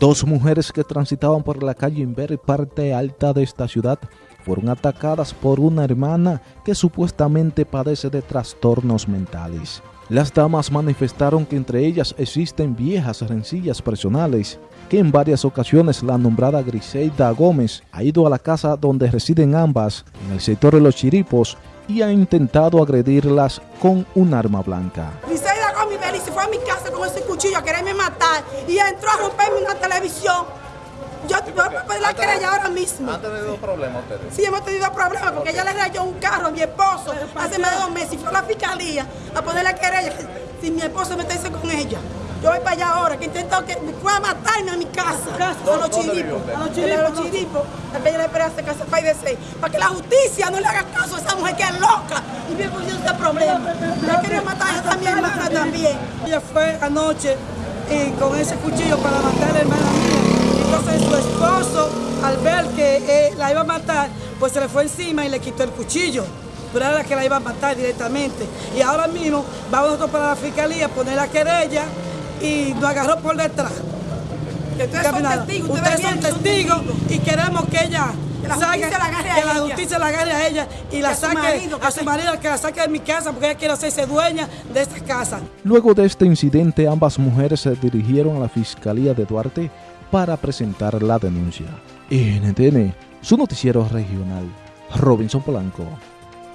Dos mujeres que transitaban por la calle Inver, parte alta de esta ciudad, fueron atacadas por una hermana que supuestamente padece de trastornos mentales. Las damas manifestaron que entre ellas existen viejas rencillas personales, que en varias ocasiones la nombrada Griselda Gómez ha ido a la casa donde residen ambas, en el sector de los Chiripos, y ha intentado agredirlas con un arma blanca y se fue a mi casa con ese cuchillo a quererme matar y entró a romperme una televisión. Yo voy a pedir la querella ahora mismo. ¿Han tenido problemas ustedes? Sí, hemos tenido problemas porque ella le rayó un carro a mi esposo hace más de dos meses y fue a la fiscalía a poner la querella si mi esposo me está con ella. Yo voy para allá ahora, que intentó que me fue a matarme a mi casa, a los chiripos, a los chiripos, a los chiripos, a Bella la Esperanza, casa Pay de seis, para que la justicia no le haga caso a esa mujer que es loca y viene poniendo este problema. Yo quería matar a mi hermana también. Ella fue anoche y con ese cuchillo para matar a la hermana mía. Entonces su esposo, al ver que eh, la iba a matar, pues se le fue encima y le quitó el cuchillo pero era la que la iba a matar directamente. Y ahora mismo vamos nosotros para la fiscalía a poner la querella y nos agarró por detrás. Ustedes son testigos, ustedes, son testigos y queremos que ella que agarre a que la justicia la agarre a ella y, la saque a su marido, que la saque de mi casa porque ella quiere hacerse dueña de esta casa. Luego de este incidente, ambas mujeres se dirigieron a la Fiscalía de Duarte para presentar la denuncia. NTN, su noticiero regional, Robinson Polanco.